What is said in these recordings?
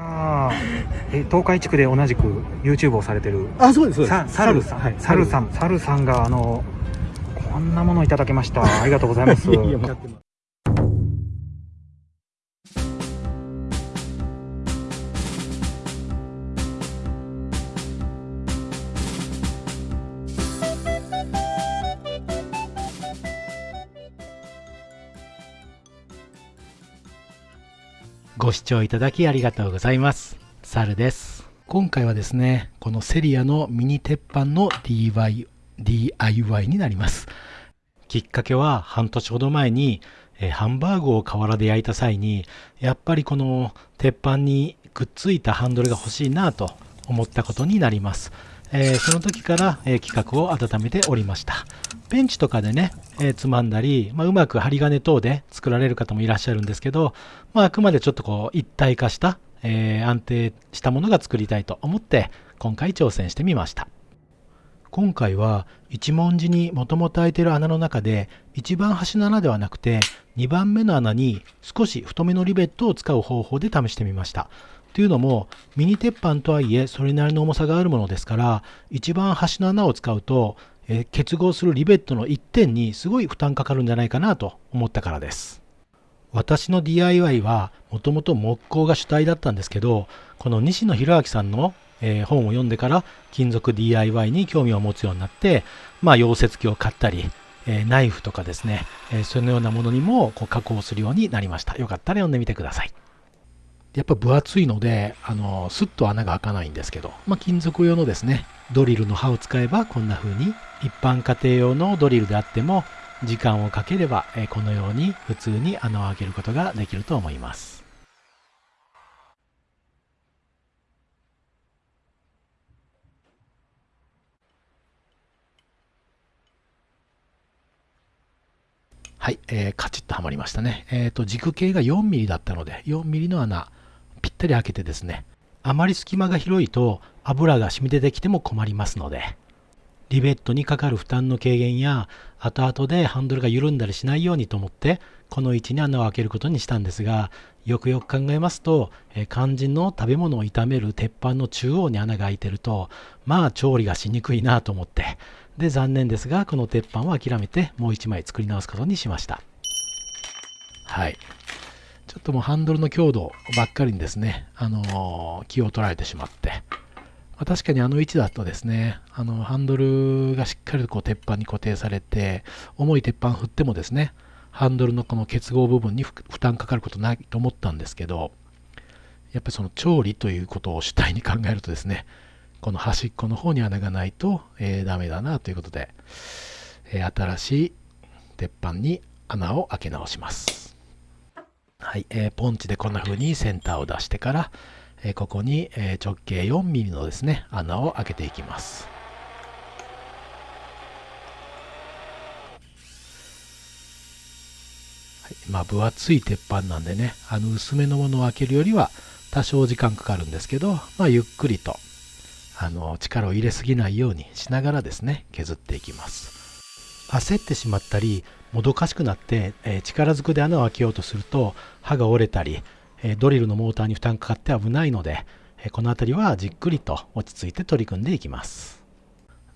ああ、え東海地区で同じく YouTube をされてる。あ、そうです、そうです。さサルさん、はい、サルさん、サルさんがあのこんなものをいただきました。ありがとうございます。ご視聴いただきありがとうございます。サルです。今回はですね、このセリアのミニ鉄板の DIY, DIY になります。きっかけは半年ほど前に、えーハンバーグを河原で焼いた際に、やっぱりこの鉄板にくっついたハンドルが欲しいなと思ったことになります。えーその時から、えー企画を温めておりました。ベンチとかでね、えーつまんだり、まあ、うまく針金等で作られる方もいらっしゃるんですけど、まあ、あくまでちょっとこう一体化した、え安定したものが作りたいと思って今回挑戦してみました。今回は一文字にもともと開いてる穴の中で一番端の穴ではなくて2番目の穴に少し太めのリベットを使う方法で試してみました。というのもミニ鉄板とはいえそれなりの重さがあるものですから一番端の穴を使うと、えー結合するリベットの1点にすごい負担かかるんじゃないかなと思ったからです。私の DIY はもともと木工が主体だったんですけどこの西野博明さんの、えー本を読んでから金属 DIY に興味を持つようになってまあ溶接機を買ったり、えーナイフとかですね、えーそのようなものにもこう加工するようになりましたよかったら読んでみてくださいやっぱ分厚いのであのスッと穴が開かないんですけど、まあ、金属用のですねドリルの刃を使えばこんな風に一般家庭用のドリルであっても時間をかければ、えーこのように普通に穴を開けることができると思いますはい、えーカチッとはまりましたね。えっ、と、軸径が 4mm だったので、4mm の穴、ぴったり開けてですね、あまり隙間が広いと油が染み出てきても困りますので、リベットにかかる負担の軽減や、後々でハンドルが緩んだりしないようにと思って、この位置に穴を開けることにしたんですが、よくよく考えますと、え肝心の食べ物を炒める鉄板の中央に穴が開いてると、まあ調理がしにくいなと思って、で、残念ですが、この鉄板は諦めて、もう一枚作り直すことにしました。はい。ちょっともうハンドルの強度ばっかりにですね、あの気を取られてしまって、ま確かにあの位置だとですね、あのハンドルがしっかりとこう鉄板に固定されて、重い鉄板振ってもですね、ハンドルのこの結合部分に負担かかることないと思ったんですけど、やっぱりその調理ということを主体に考えるとですね、この端っこの方に穴がないと、えーダメだなということで、えー新しい鉄板に穴を開け直します。はい、えーポンチでこんな風にセンターを出してから、えーここに、えー直径 4mm のですね、穴を開けていきます。はい、まあ分厚い鉄板なんでね、あの薄めのものを開けるよりは多少時間かかるんですけど、まあゆっくりとあの力を入れすぎないようにしながらですね削っていきます焦ってしまったりもどかしくなって、えー力ずくで穴を開けようとすると刃が折れたり、えードリルのモーターに負担かかって危ないので、えーこの辺りはじっくりと落ち着いて取り組んでいきます。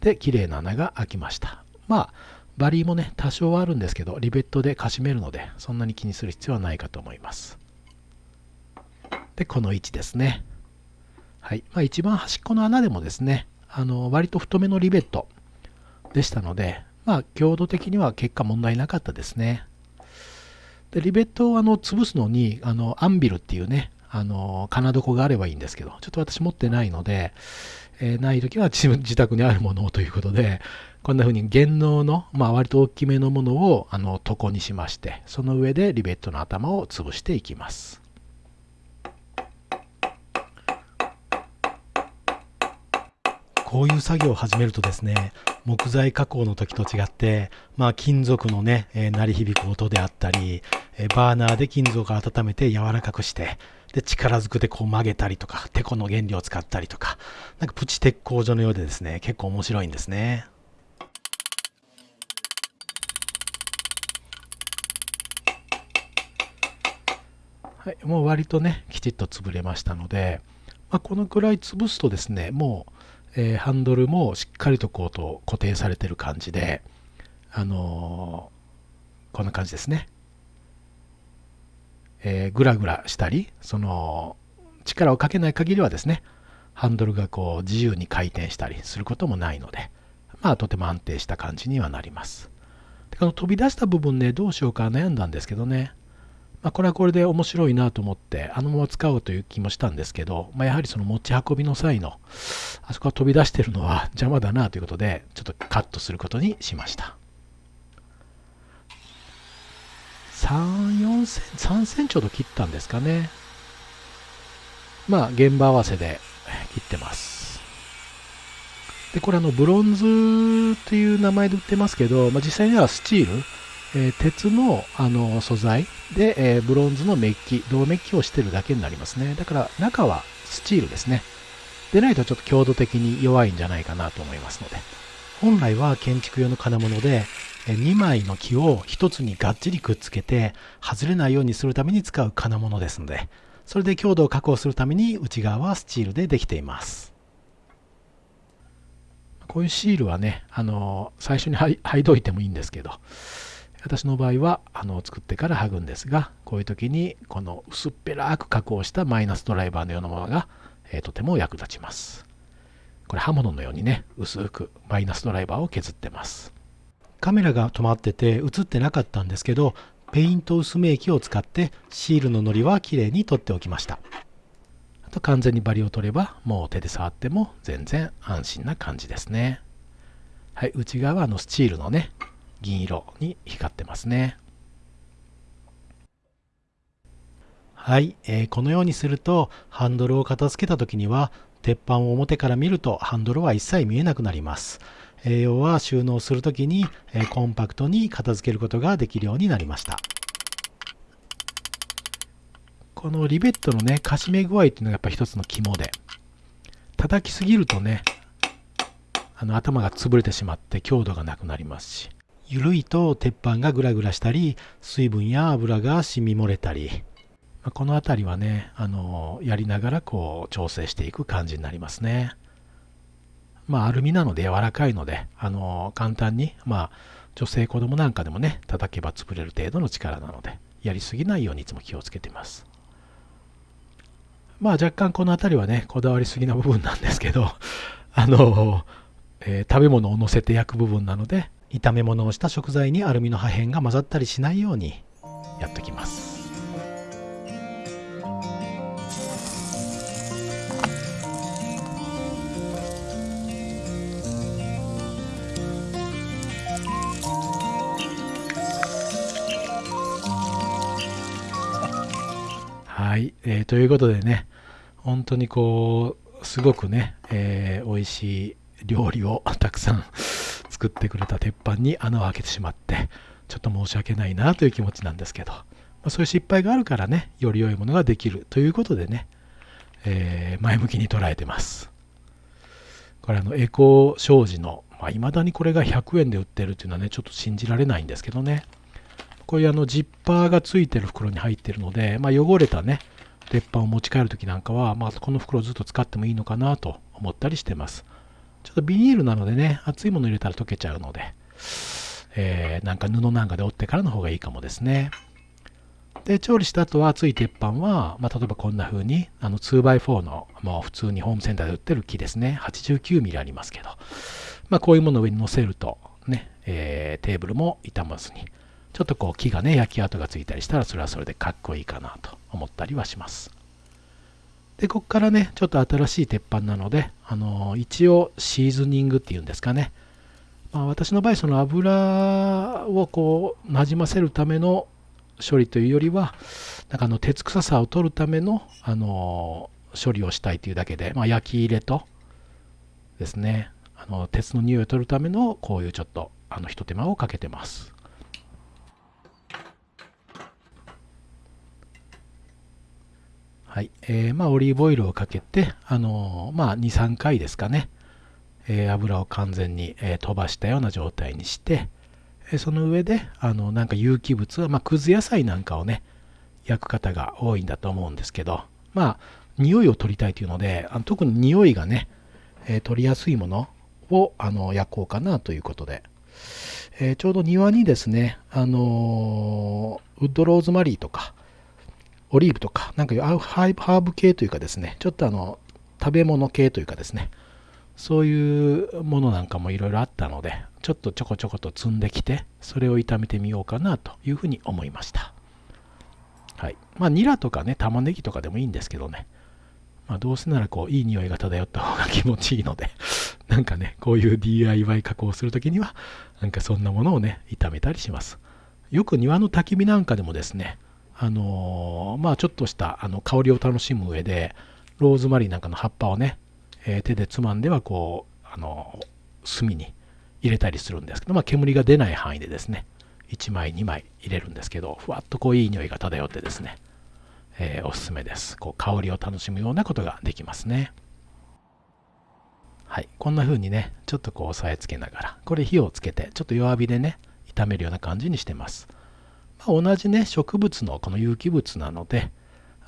で綺麗な穴が開きました。まあバリーもね多少はあるんですけどリベットでかしめるのでそんなに気にする必要はないかと思います。でこの位置ですね。はい。まあ、一番端っこの穴でもですね、あの割と太めのリベットでしたので、まあ、強度的には結果問題なかったですね。でリベットをあの潰すのにあのアンビルっていうね、あの金床があればいいんですけど、ちょっと私持ってないので、えーない時は自自宅にあるものをということで、こんな風に原能の、まあ、割と大きめのものをあの床にしまして、その上でリベットの頭を潰していきます。こういう作業を始めるとですね、木材加工の時と違って、まあ金属のね、えー鳴り響く音であったり、えーバーナーで金属を温めて柔らかくして、で、力ずくでこう曲げたりとか、テコの原料を使ったりとか、なんかプチ鉄工所のようでですね、結構面白いんですね。はい、もう割とね、きちっと潰れましたので、まあ、このくらい潰すとですね、もう、えー、ハンドルもしっかりとこうと固定されてる感じで、あのー、こんな感じですね。えー、ぐらぐらしたり、その、力をかけない限りはですね、ハンドルがこう自由に回転したりすることもないので、まあとても安定した感じにはなります。でこの飛び出した部分ね、どうしようか悩んだんですけどね、まあ、これはこれで面白いなと思ってあのまま使おうという気もしたんですけど、まあ、やはりその持ち運びの際のあそこが飛び出してるのは 邪魔だなということでちょっとカットすることにしました。34セン3センチほど切ったんですかね。まあ現場合わせで切ってます。でこれあのブロンズっていう名前で売ってますけど、まあ、実際にはスチールえー、鉄のあの素材で、えー、ブロンズのメッキ、銅メッキをしてるだけになりますね。だから中はスチールですね。でないとちょっと強度的に弱いんじゃないかなと思いますので。本来は建築用の金物で、2枚の木を1つにがっちりくっつけて外れないようにするために使う金物ですので、それで強度を確保するために内側はスチールでできています。こういうシールはね、あの最初に 剥いどいてもいいんですけど、私の場合はあの作ってから剥ぐんですがこういう時にこの薄っぺらく加工したマイナスドライバーのようなものが、えー、とても役立ちます。これ刃物のようにね薄くマイナスドライバーを削ってます。カメラが止まってて映ってなかったんですけどペイント薄め液を使ってシールの糊はきれいに取っておきました。あと完全にバリを取ればもう手で触っても全然安心な感じですね。はい内側のスチールのね銀色に光ってますね。はい、えー、このようにするとハンドルを片付けた時には鉄板を表から見るとハンドルは一切見えなくなります。えー、要は収納する時に、えー、コンパクトに片付けることができるようになりました。このリベットのね、かしめ具合っていうのがやっぱ一つの肝で、叩きすぎるとね、あの頭が潰れてしまって強度がなくなりますし、緩いと鉄板がグラグラしたり水分や油が染み漏れたり、ま、この辺りはねあのやりながらこう調整していく感じになりますね。まあアルミなので柔らかいのであの簡単にまあ女性子供なんかでもね叩けば潰れる程度の力なのでやりすぎないようにいつも気をつけてます。まあ若干この辺りはねこだわりすぎな部分なんですけどあの、えー、食べ物を乗せて焼く部分なので炒め物をした食材にアルミの破片が混ざったりしないようにやっておきます。はい、えー、ということでね本当にこうすごくね、えー、美味しい料理をたくさん作ってくれた鉄板に穴を開けてしまってちょっと申し訳ないなという気持ちなんですけど、まあ、そういう失敗があるからねより良いものができるということでね、えー、前向きに捉えてます。これあのエコー障子のいまあ、未だにこれが100円で売ってるっていうのはねちょっと信じられないんですけどね。こういうあのジッパーがついてる袋に入ってるので、まあ、汚れたね鉄板を持ち帰る時なんかは、まあ、この袋をずっと使ってもいいのかなと思ったりしてます。ちょっとビニールなのでね、熱いもの入れたら溶けちゃうので、えー、なんか布なんかで折ってからの方がいいかもですね。で、調理した後は熱い鉄板は、まあ、例えばこんな風に、あの 2x4 の、もう普通にホームセンターで売ってる木ですね、89ミリありますけど、まあ、こういうものを上に乗せると、ね、えー、テーブルも傷まずに、ちょっとこう木がね、焼き跡がついたりしたら、それはそれでかっこいいかなと思ったりはします。で、ここからね、ちょっと新しい鉄板なので、あの一応シーズニングっていうんですかね。まあ、私の場合、その油をこう、なじませるための処理というよりは、なんかあの鉄臭さを取るための、あの処理をしたいというだけで、まあ、焼き入れとですね、あの鉄の匂いを取るためのこういうちょっとあの一手間をかけてます。はい。えー、まあ、オリーブオイルをかけて、あのー、まあ、2、3回ですかね、えー、油を完全に、え飛ばしたような状態にして、えその上で、あの、なんか有機物は、まあ、くず野菜なんかをね、焼く方が多いんだと思うんですけど、まあ、匂いを取りたいというので、あの特に匂いがね、えー、取りやすいものをあの焼こうかなということで、えー、ちょうど庭にですね、あの、ウッドローズマリーとか、オリーブとか、なんかハーブ系というかですね、ちょっとあの、食べ物系というかですね、そういうものなんかもいろいろあったので、ちょっとちょこちょこと積んできて、それを炒めてみようかなというふうに思いました。はい。まあ、ニラとかね、玉ねぎとかでもいいんですけどね、まあ、どうせならこう、いい匂いが漂った方が気持ちいいので なんかね、こういう DIY 加工するときには、なんかそんなものをね、炒めたりします。よく庭の焚き火なんかでもですね、あの、まあちょっとしたあの香りを楽しむ上で、ローズマリーなんかの葉っぱをね、えー、手でつまんではこう、あのー、炭に入れたりするんですけど、まあ煙が出ない範囲でですね、1枚2枚入れるんですけど、ふわっとこういい匂いが漂ってですね、えー、おすすめです。こう香りを楽しむようなことができますね。はい。こんな風にね、ちょっとこう押さえつけながら、これ火をつけて、ちょっと弱火でね、炒めるような感じにしてます。まあ、同じね、植物のこの有機物なので、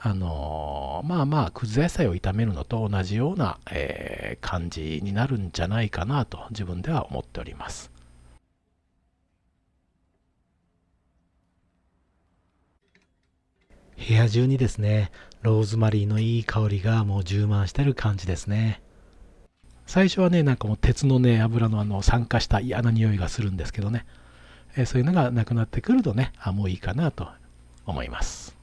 あのー、まあまあ、くず野菜を炒めるのと同じような、えー、感じになるんじゃないかなと自分では思っております。部屋中にですね、ローズマリーのいい香りがもう充満してる感じですね。最初はね、なんかもう鉄のね、油のあの酸化した嫌な匂いがするんですけどね、え、そういうのがなくなってくるとねあもういいかなと思います。